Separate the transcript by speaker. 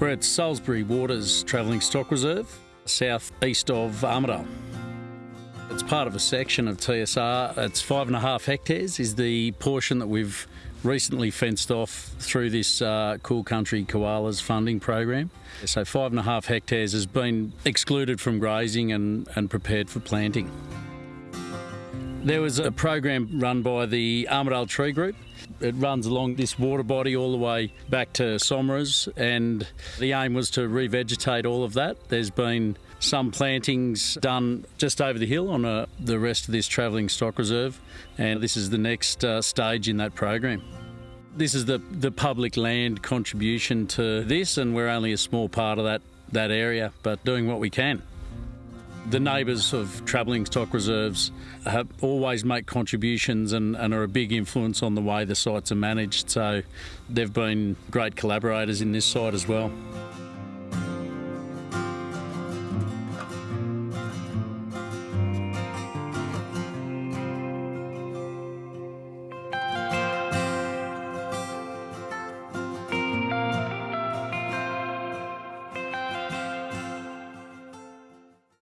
Speaker 1: We're at Salisbury Waters Travelling Stock Reserve, southeast of Armidale. It's part of a section of TSR. It's five and a half hectares, is the portion that we've recently fenced off through this uh, Cool Country Koalas funding program. So, five and a half hectares has been excluded from grazing and, and prepared for planting. There was a program run by the Armidale Tree Group. It runs along this water body all the way back to Somers, and the aim was to revegetate all of that. There's been some plantings done just over the hill on uh the rest of this travelling stock reserve, and this is the next uh, stage in that program. This is the, the public land contribution to this, and we're only a small part of that, that area, but doing what we can. The neighbours of travelling stock reserves have always make contributions and, and are a big influence on the way the sites are managed, so they've been great collaborators in this site as well.